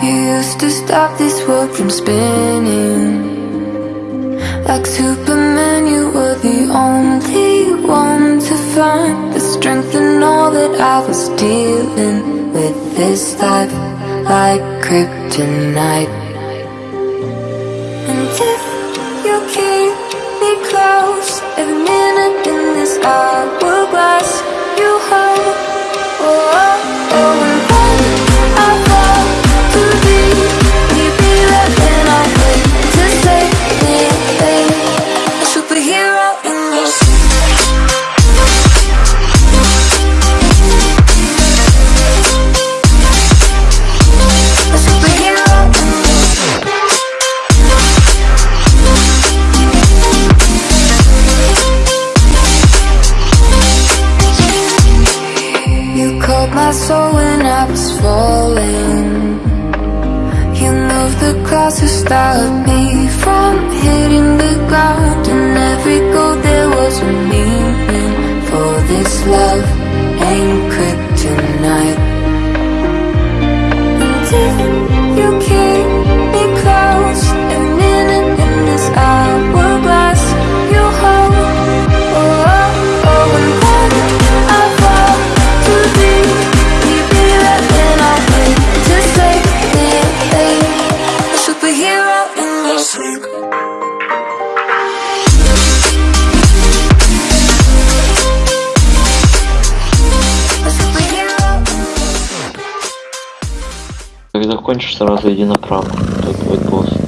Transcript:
to stop this world from spinning. Like Superman, you were the only one to find the strength in all that I was dealing with this life, like kryptonite. And if you keep me close, every minute in this hourglass, Called my soul when I was falling. You moved the clouds to stop me from hitting the ground. And every goal there was a meaning. For this love Как закончишь, сразу иди направо. Тут будет босс.